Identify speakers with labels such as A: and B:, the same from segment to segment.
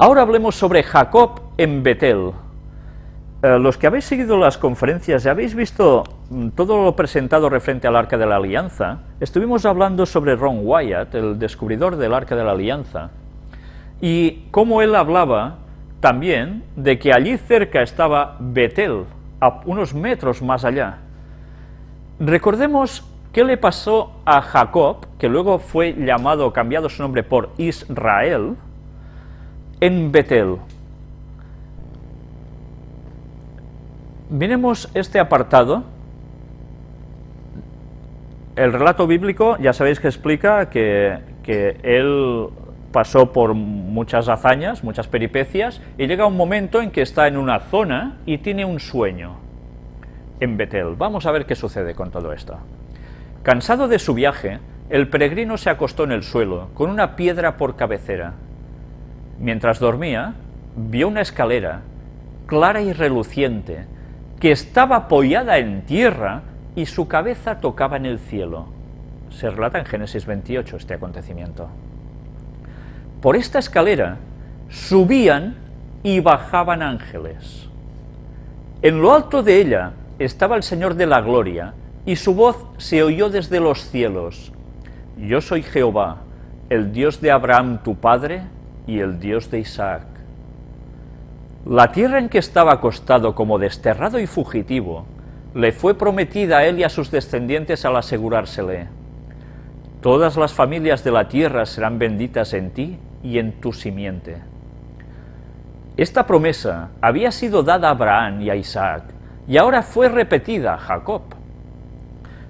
A: Ahora hablemos sobre Jacob en Betel. Eh, los que habéis seguido las conferencias y habéis visto mm, todo lo presentado referente al Arca de la Alianza, estuvimos hablando sobre Ron Wyatt, el descubridor del Arca de la Alianza, y cómo él hablaba también de que allí cerca estaba Betel, a unos metros más allá. Recordemos qué le pasó a Jacob, que luego fue llamado, cambiado su nombre por Israel, en Betel. Miremos este apartado. El relato bíblico, ya sabéis que explica que, que él pasó por muchas hazañas, muchas peripecias, y llega un momento en que está en una zona y tiene un sueño en Betel. Vamos a ver qué sucede con todo esto. Cansado de su viaje, el peregrino se acostó en el suelo, con una piedra por cabecera. Mientras dormía, vio una escalera, clara y reluciente, que estaba apoyada en tierra y su cabeza tocaba en el cielo. Se relata en Génesis 28 este acontecimiento. Por esta escalera subían y bajaban ángeles. En lo alto de ella estaba el Señor de la Gloria, y su voz se oyó desde los cielos. Yo soy Jehová, el Dios de Abraham tu padre, y el Dios de Isaac. La tierra en que estaba acostado como desterrado y fugitivo, le fue prometida a él y a sus descendientes al asegurársele. Todas las familias de la tierra serán benditas en ti y en tu simiente. Esta promesa había sido dada a Abraham y a Isaac, y ahora fue repetida a Jacob.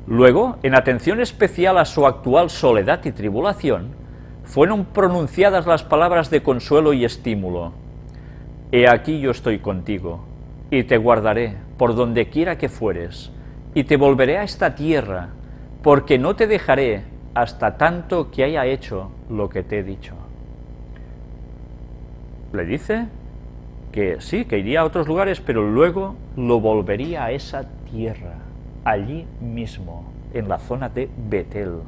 A: Luego, en atención especial a su actual soledad y tribulación, fueron pronunciadas las palabras de consuelo y estímulo. He aquí yo estoy contigo, y te guardaré por donde quiera que fueres, y te volveré a esta tierra, porque no te dejaré hasta tanto que haya hecho lo que te he dicho le dice que sí, que iría a otros lugares, pero luego lo volvería a esa tierra, allí mismo, en la zona de Betel.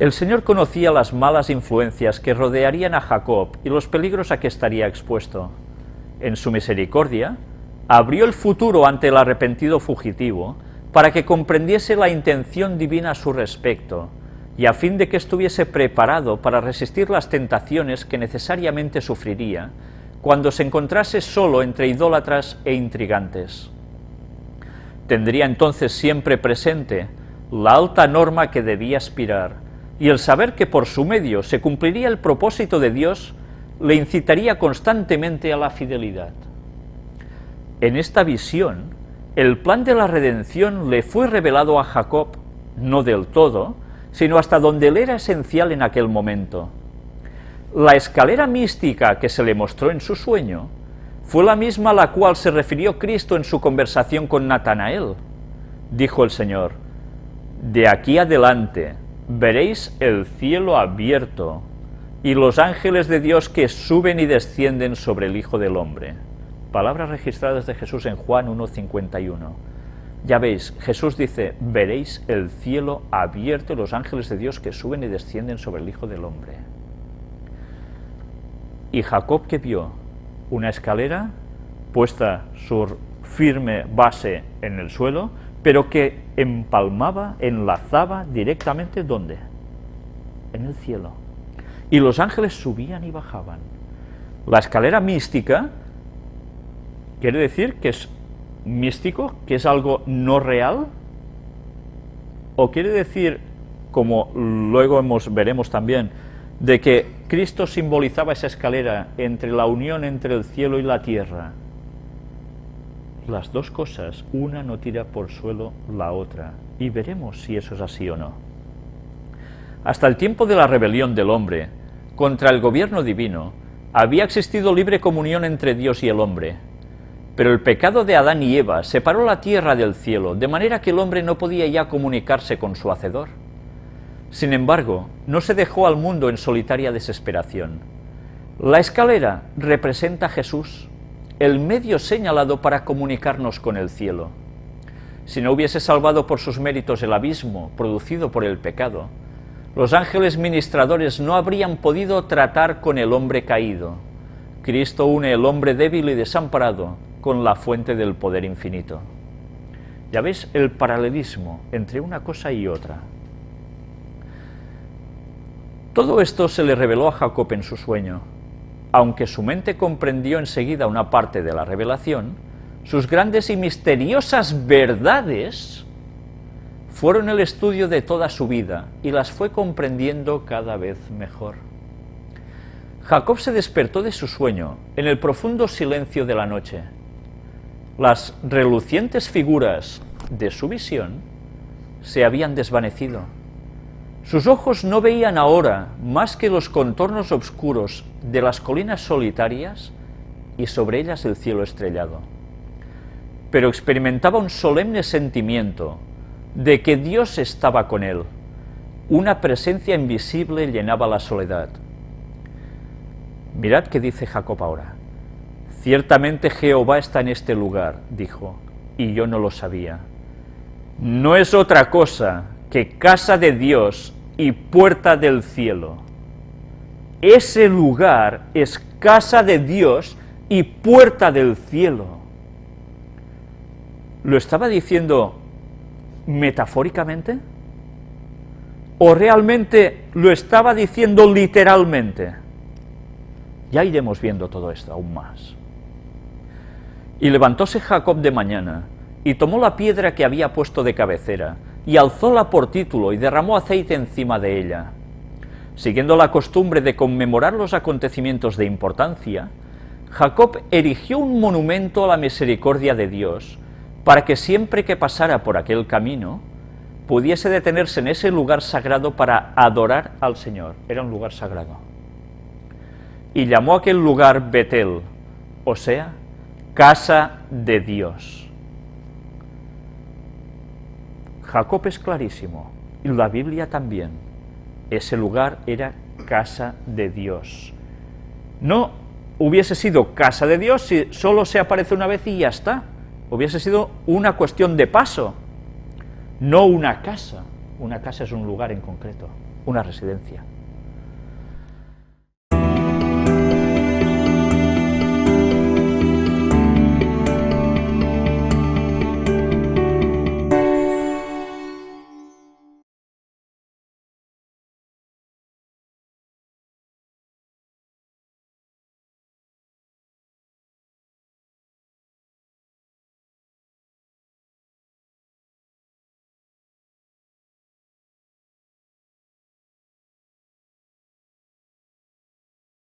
A: El Señor conocía las malas influencias que rodearían a Jacob y los peligros a que estaría expuesto. En su misericordia, abrió el futuro ante el arrepentido fugitivo para que comprendiese la intención divina a su respecto, y a fin de que estuviese preparado para resistir las tentaciones que necesariamente sufriría cuando se encontrase solo entre idólatras e intrigantes. Tendría entonces siempre presente la alta norma que debía aspirar, y el saber que por su medio se cumpliría el propósito de Dios le incitaría constantemente a la fidelidad. En esta visión, el plan de la redención le fue revelado a Jacob, no del todo, sino hasta donde él era esencial en aquel momento. La escalera mística que se le mostró en su sueño fue la misma a la cual se refirió Cristo en su conversación con Natanael. Dijo el Señor, de aquí adelante veréis el cielo abierto y los ángeles de Dios que suben y descienden sobre el Hijo del Hombre. Palabras registradas de Jesús en Juan 1.51. Ya veis, Jesús dice, veréis el cielo abierto y los ángeles de Dios que suben y descienden sobre el Hijo del Hombre. Y Jacob que vio una escalera puesta su firme base en el suelo, pero que empalmaba, enlazaba directamente ¿dónde? En el cielo. Y los ángeles subían y bajaban. La escalera mística quiere decir que es místico, que es algo no real? ¿O quiere decir, como luego hemos, veremos también, de que Cristo simbolizaba esa escalera entre la unión entre el cielo y la tierra? Las dos cosas, una no tira por suelo la otra, y veremos si eso es así o no. Hasta el tiempo de la rebelión del hombre contra el gobierno divino, había existido libre comunión entre Dios y el hombre, pero el pecado de Adán y Eva separó la tierra del cielo, de manera que el hombre no podía ya comunicarse con su Hacedor. Sin embargo, no se dejó al mundo en solitaria desesperación. La escalera representa a Jesús, el medio señalado para comunicarnos con el cielo. Si no hubiese salvado por sus méritos el abismo producido por el pecado, Los ángeles ministradores no habrían podido tratar con el hombre caído. Cristo une el hombre débil y desamparado con la fuente del poder infinito. Ya ves el paralelismo entre una cosa y otra. Todo esto se le reveló a Jacob en su sueño. Aunque su mente comprendió enseguida una parte de la revelación, sus grandes y misteriosas verdades fueron el estudio de toda su vida y las fue comprendiendo cada vez mejor. Jacob se despertó de su sueño en el profundo silencio de la noche. Las relucientes figuras de su visión se habían desvanecido. Sus ojos no veían ahora más que los contornos oscuros de las colinas solitarias y sobre ellas el cielo estrellado. Pero experimentaba un solemne sentimiento de que Dios estaba con él. Una presencia invisible llenaba la soledad. Mirad qué dice Jacob ahora. Ciertamente Jehová está en este lugar, dijo, y yo no lo sabía. No es otra cosa que casa de Dios y puerta del cielo. Ese lugar es casa de Dios y puerta del cielo. ¿Lo estaba diciendo metafóricamente? ¿O realmente lo estaba diciendo literalmente? Ya iremos viendo todo esto aún más. Y levantóse Jacob de mañana, y tomó la piedra que había puesto de cabecera, y alzóla por título, y derramó aceite encima de ella. Siguiendo la costumbre de conmemorar los acontecimientos de importancia, Jacob erigió un monumento a la misericordia de Dios, para que siempre que pasara por aquel camino, pudiese detenerse en ese lugar sagrado para adorar al Señor. Era un lugar sagrado. Y llamó a aquel lugar Betel, o sea, casa de Dios. Jacob es clarísimo, y la Biblia también. Ese lugar era casa de Dios. No hubiese sido casa de Dios si solo se aparece una vez y ya está hubiese sido una cuestión de paso, no una casa. Una casa es un lugar en concreto, una residencia.